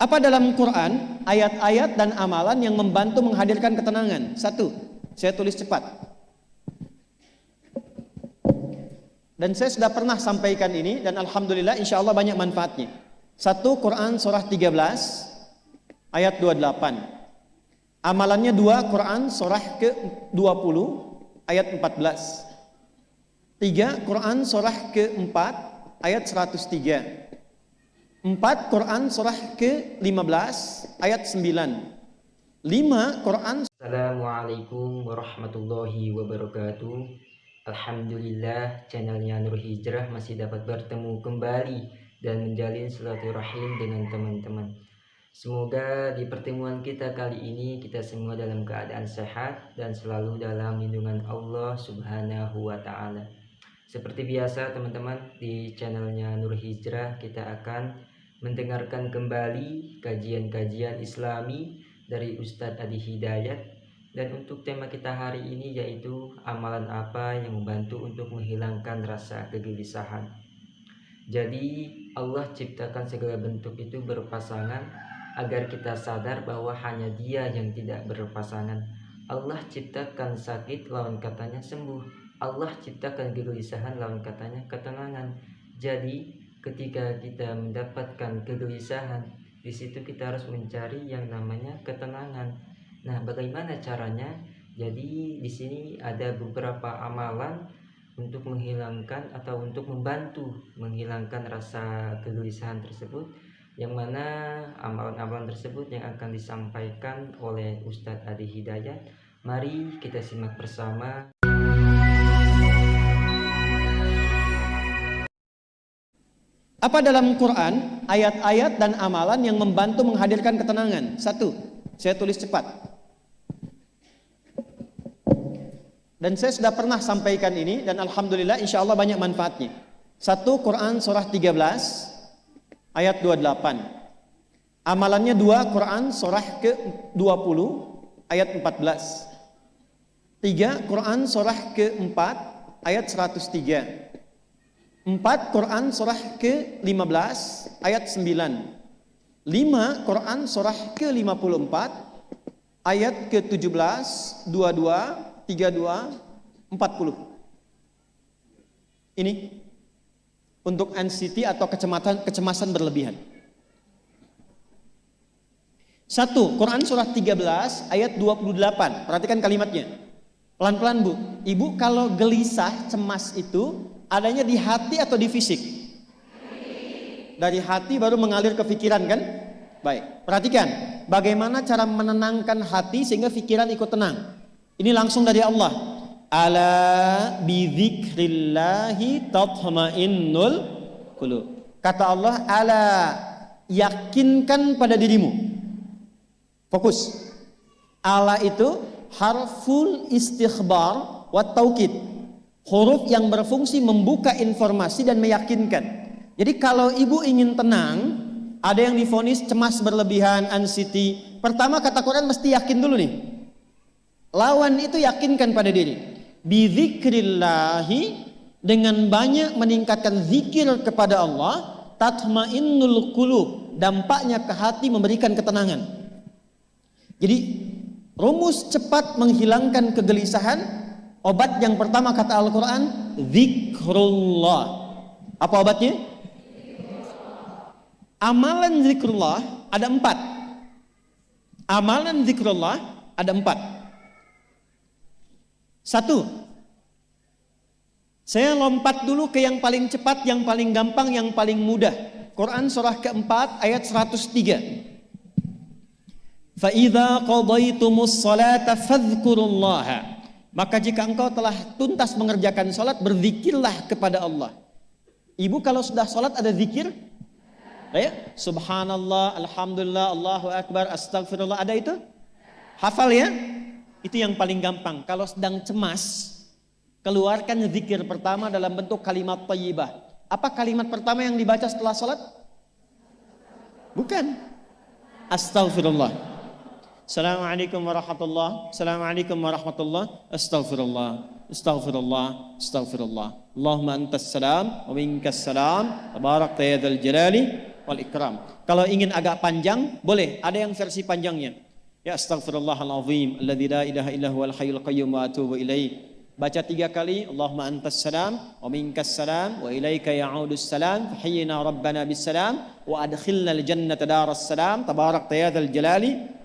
Apa dalam Quran ayat-ayat dan amalan yang membantu menghadirkan ketenangan? Satu, saya tulis cepat. Dan saya sudah pernah sampaikan ini dan alhamdulillah insya Allah banyak manfaatnya. Satu Quran surah 13 ayat 28. Amalannya dua Quran surah ke-20 ayat 14. Tiga Quran surah ke-4 ayat 103. 4 Quran surah ke-15 ayat 9. 5 Quran Assalamualaikum warahmatullahi wabarakatuh. Alhamdulillah channelnya Nur Hijrah masih dapat bertemu kembali dan menjalin silaturahim dengan teman-teman. Semoga di pertemuan kita kali ini kita semua dalam keadaan sehat dan selalu dalam lindungan Allah Subhanahu wa taala. Seperti biasa teman-teman di channelnya Nur Hijrah kita akan mendengarkan kembali kajian-kajian islami dari Ustadz Adi Hidayat. Dan untuk tema kita hari ini yaitu amalan apa yang membantu untuk menghilangkan rasa kegelisahan. Jadi Allah ciptakan segala bentuk itu berpasangan agar kita sadar bahwa hanya dia yang tidak berpasangan. Allah ciptakan sakit lawan katanya sembuh. Allah ciptakan kegelisahan lawan katanya ketenangan. Jadi ketika kita mendapatkan kegelisahan di situ kita harus mencari yang namanya ketenangan. Nah bagaimana caranya? Jadi di sini ada beberapa amalan untuk menghilangkan atau untuk membantu menghilangkan rasa kegelisahan tersebut. Yang mana amalan-amalan tersebut yang akan disampaikan oleh Ustadz Adi Hidayat. Mari kita simak bersama Apa dalam Quran ayat-ayat dan amalan yang membantu menghadirkan ketenangan? Satu, saya tulis cepat. Dan saya sudah pernah sampaikan ini dan alhamdulillah insya Allah banyak manfaatnya. Satu Quran surah 13 ayat 28. Amalannya dua Quran surah ke-20 ayat 14. Tiga Quran surah ke-4 ayat 103. 4 Quran surah ke-15 ayat 9 5 Quran surah ke-54 ayat ke-17 22 32 40 ini untuk anxiety atau kecemasan kecemasan berlebihan. Satu Quran surah 13 ayat 28 perhatikan kalimatnya. Pelan-pelan bu. Ibu kalau gelisah cemas itu adanya di hati atau di fisik? Dari hati baru mengalir ke pikiran kan? Baik, perhatikan bagaimana cara menenangkan hati sehingga pikiran ikut tenang. Ini langsung dari Allah. Ala bidzikrillahi tatmainnul qulub. Kata Allah, ala yakinkan pada dirimu. Fokus. Ala itu harful istighbar wa taukid huruf yang berfungsi membuka informasi dan meyakinkan. Jadi kalau ibu ingin tenang, ada yang difonis cemas berlebihan, anxiety. Pertama kata Quran mesti yakin dulu nih. Lawan itu yakinkan pada diri. Bizikrillahi dengan banyak meningkatkan zikir kepada Allah, tatmainnul qulub. Dampaknya ke hati memberikan ketenangan. Jadi rumus cepat menghilangkan kegelisahan Obat yang pertama kata Al-Quran, zikrullah. Apa obatnya? Amalan zikrullah ada empat. Amalan zikrullah ada empat. Satu, saya lompat dulu ke yang paling cepat, yang paling gampang, yang paling mudah. Quran surah keempat ayat 103. فَإِذَا قَضَيْتُمُ الصَّلَاةَ فَاذْكُرُوا اللَّهَ maka jika engkau telah tuntas mengerjakan sholat, berzikirlah kepada Allah. Ibu kalau sudah sholat ada zikir? Ya? Subhanallah, Alhamdulillah, Allahu Akbar, Astagfirullah. Ada itu? Hafal ya? Itu yang paling gampang. Kalau sedang cemas, keluarkan zikir pertama dalam bentuk kalimat tayyibah. Apa kalimat pertama yang dibaca setelah sholat? Bukan. Astagfirullah. Assalamualaikum warahmatullah. Assalamualaikum warahmatullah. Astaghfirullah. Astaghfirullah. Astaghfirullah. Allahumma antas salam wa minkas salam. Tabarak ya jalali wal ikram. Kalau ingin agak panjang, boleh. Ada yang versi panjangnya. Ya astaghfirullahalazim alladzi la ilaha illa huwal hayyul qayyum wa atubu ilaih. Baca tiga kali, Allahumma antas salam, wa minkas salam, wa ilaika ya'udus salam, fahayyina rabbana bis salam, wa adkhilna al jannata daras salam, tabarak tayadal jalali,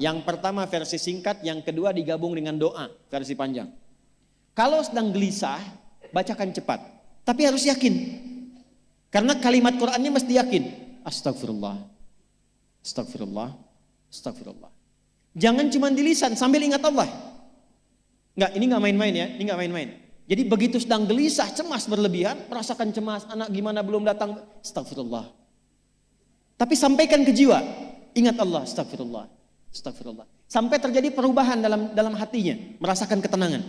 Yang pertama versi singkat, yang kedua digabung dengan doa, versi panjang. Kalau sedang gelisah, bacakan cepat. Tapi harus yakin. Karena kalimat Qur'annya mesti yakin. Astagfirullah. Astagfirullah. Astagfirullah. Jangan cuma di lisan sambil ingat Allah. Enggak, ini enggak main-main ya, ini enggak main-main. Jadi begitu sedang gelisah, cemas berlebihan, merasakan cemas, anak gimana belum datang, astagfirullah. Tapi sampaikan ke jiwa, ingat Allah, astagfirullah, astagfirullah. Sampai terjadi perubahan dalam dalam hatinya, merasakan ketenangan.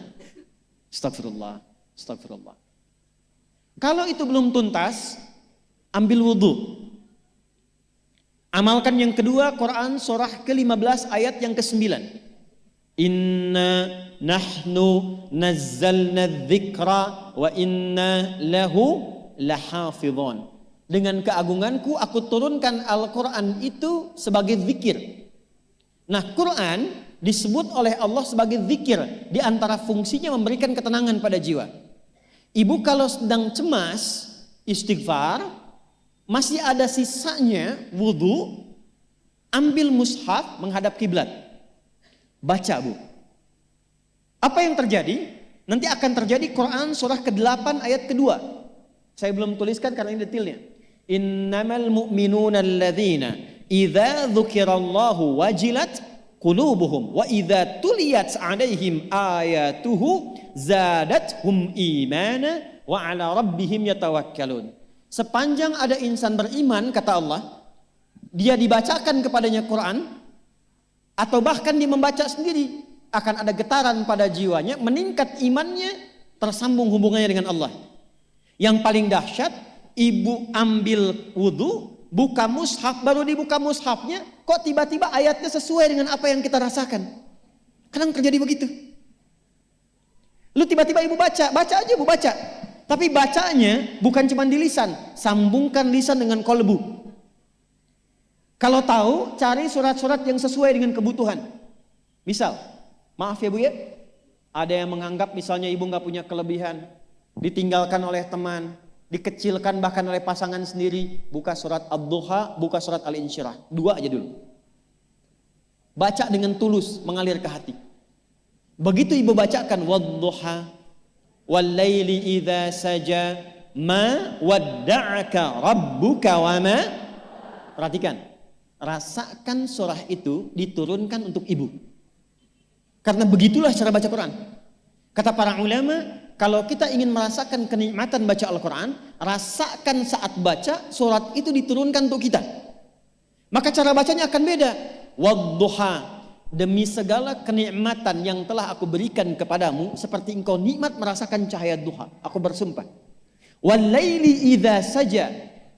Astagfirullah, astagfirullah. Kalau itu belum tuntas, ambil wudhu. Amalkan yang kedua, Quran surah ke-15 ayat yang ke-9. Inna nahnu nazzalna dzikra wa inna lahu lahafidhon. Dengan keagunganku aku turunkan Al-Quran itu sebagai zikir. Nah Quran disebut oleh Allah sebagai zikir. Di antara fungsinya memberikan ketenangan pada jiwa. Ibu kalau sedang cemas, istighfar, masih ada sisanya wudhu, ambil mushaf menghadap kiblat. Baca bu. Apa yang terjadi? Nanti akan terjadi Quran surah ke-8 ayat kedua. Saya belum tuliskan karena ini detailnya. Innamal mu'minuna alladzina idza dzukirallahu wajilat qulubuhum wa idza tuliyat 'alaihim ayatuhu zadathum imana wa 'ala rabbihim yatawakkalun. Sepanjang ada insan beriman kata Allah, dia dibacakan kepadanya Quran, atau bahkan dia membaca sendiri akan ada getaran pada jiwanya, meningkat imannya, tersambung hubungannya dengan Allah. Yang paling dahsyat, ibu ambil wudhu, buka mushaf, baru dibuka mushafnya, kok tiba-tiba ayatnya sesuai dengan apa yang kita rasakan. Kadang terjadi begitu. Lu tiba-tiba ibu baca, baca aja ibu baca. Tapi bacanya bukan cuma di lisan, sambungkan lisan dengan kolbu. Kalau tahu, cari surat-surat yang sesuai dengan kebutuhan. Misal, maaf ya Bu ya, ada yang menganggap misalnya ibu nggak punya kelebihan, ditinggalkan oleh teman, dikecilkan bahkan oleh pasangan sendiri, buka surat Ad-Duha, buka surat Al-Insyirah. Dua aja dulu. Baca dengan tulus, mengalir ke hati. Begitu ibu bacakan Wad-Duha, Wal-Laili idha saja, Ma wadda'aka rabbuka wa ma Perhatikan, rasakan surah itu diturunkan untuk ibu. Karena begitulah cara baca Quran. Kata para ulama, kalau kita ingin merasakan kenikmatan baca Al-Quran, rasakan saat baca surat itu diturunkan untuk kita. Maka cara bacanya akan beda. Wadduha, demi segala kenikmatan yang telah aku berikan kepadamu, seperti engkau nikmat merasakan cahaya duha. Aku bersumpah. Walaili idha saja,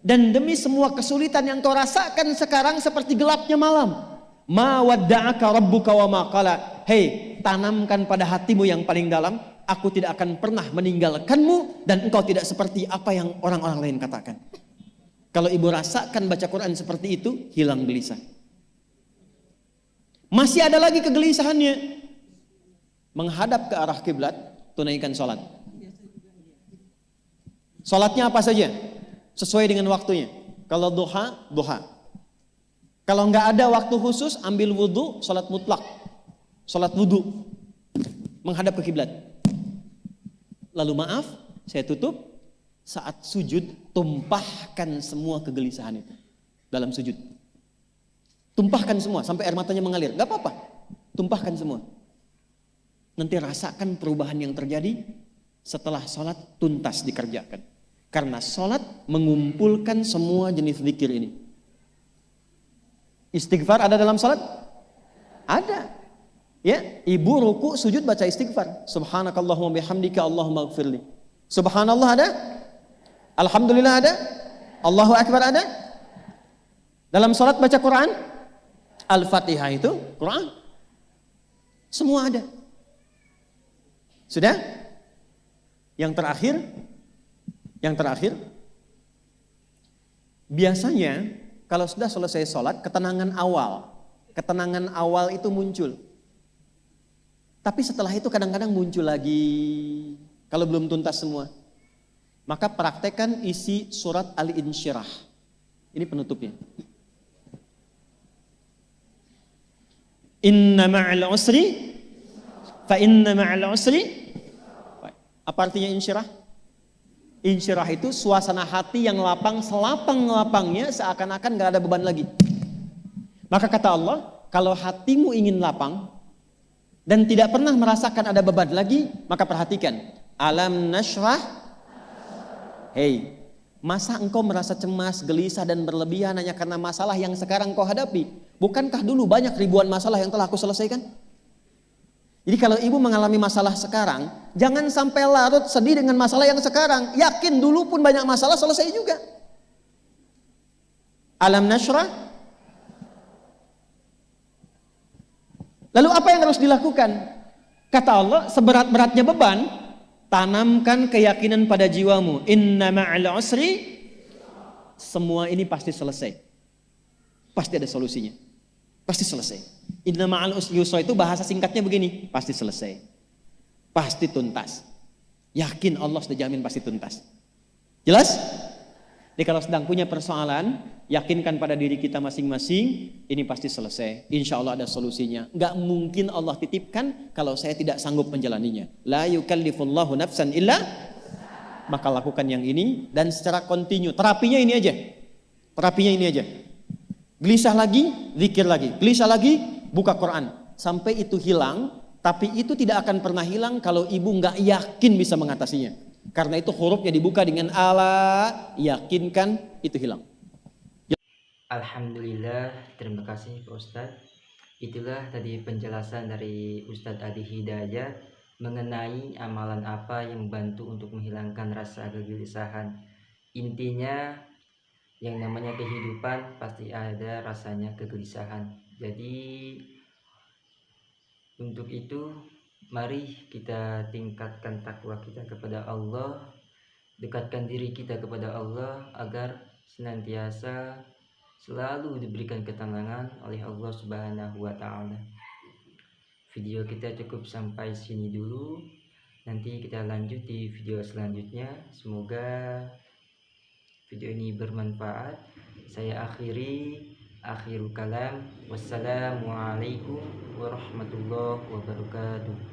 dan demi semua kesulitan yang kau rasakan sekarang seperti gelapnya malam. Ma wadda'aka rabbuka wa ma qala. Hei, tanamkan pada hatimu yang paling dalam, aku tidak akan pernah meninggalkanmu dan engkau tidak seperti apa yang orang-orang lain katakan. Kalau ibu rasakan baca Quran seperti itu, hilang gelisah. Masih ada lagi kegelisahannya. Menghadap ke arah kiblat, tunaikan sholat. Sholatnya apa saja? sesuai dengan waktunya. Kalau duha, duha. Kalau nggak ada waktu khusus, ambil wudhu, sholat mutlak. Sholat wudhu. Menghadap ke kiblat. Lalu maaf, saya tutup. Saat sujud, tumpahkan semua kegelisahan itu. Dalam sujud. Tumpahkan semua, sampai air matanya mengalir. Gak apa-apa. Tumpahkan semua. Nanti rasakan perubahan yang terjadi setelah sholat tuntas dikerjakan. Karena sholat mengumpulkan semua jenis zikir ini. Istighfar ada dalam sholat? Ada. Ya, ibu ruku sujud baca istighfar. Subhanakallahumma bihamdika Allahumma gfirli. Subhanallah ada? Alhamdulillah ada? Allahu Akbar ada? Dalam sholat baca Quran? Al-Fatihah itu Quran. Semua ada. Sudah? Yang terakhir, yang terakhir, Biasanya kalau sudah selesai sholat, ketenangan awal, ketenangan awal itu muncul. Tapi setelah itu kadang-kadang muncul lagi, kalau belum tuntas semua. Maka praktekkan isi surat Al-Insyirah. Ini penutupnya. Inna ma'al usri fa inna ma'al usri apa artinya insyirah? Insyirah itu suasana hati yang lapang, selapang-lapangnya seakan-akan gak ada beban lagi. Maka kata Allah, kalau hatimu ingin lapang dan tidak pernah merasakan ada beban lagi, maka perhatikan. Alam nashrah. Hei, masa engkau merasa cemas, gelisah dan berlebihan hanya karena masalah yang sekarang kau hadapi? Bukankah dulu banyak ribuan masalah yang telah aku selesaikan? Jadi kalau ibu mengalami masalah sekarang, jangan sampai larut sedih dengan masalah yang sekarang. Yakin dulu pun banyak masalah selesai juga. Alam nasrah. Lalu apa yang harus dilakukan? Kata Allah, seberat-beratnya beban, tanamkan keyakinan pada jiwamu. Inna ma'al usri. Semua ini pasti selesai. Pasti ada solusinya. Pasti selesai. Inna ma'al yusra itu bahasa singkatnya begini, pasti selesai. Pasti tuntas. Yakin Allah sudah jamin pasti tuntas. Jelas? Jadi kalau sedang punya persoalan, yakinkan pada diri kita masing-masing, ini pasti selesai. Insya Allah ada solusinya. Gak mungkin Allah titipkan kalau saya tidak sanggup menjalaninya. La yukallifullahu nafsan illa maka lakukan yang ini dan secara kontinu. Terapinya ini aja. Terapinya ini aja. Gelisah lagi, zikir lagi. Gelisah lagi, buka Quran. Sampai itu hilang, tapi itu tidak akan pernah hilang kalau ibu nggak yakin bisa mengatasinya. Karena itu hurufnya dibuka dengan Allah, yakinkan itu hilang. Alhamdulillah, terima kasih Pak Ustadz. Itulah tadi penjelasan dari Ustadz Adi Hidayat mengenai amalan apa yang membantu untuk menghilangkan rasa kegelisahan. Intinya yang namanya kehidupan pasti ada rasanya kegelisahan jadi untuk itu mari kita tingkatkan takwa kita kepada Allah dekatkan diri kita kepada Allah agar senantiasa selalu diberikan ketenangan oleh Allah Subhanahu wa taala. Video kita cukup sampai sini dulu. Nanti kita lanjut di video selanjutnya. Semoga video ini bermanfaat saya akhiri akhirul kalam wassalamualaikum warahmatullahi wabarakatuh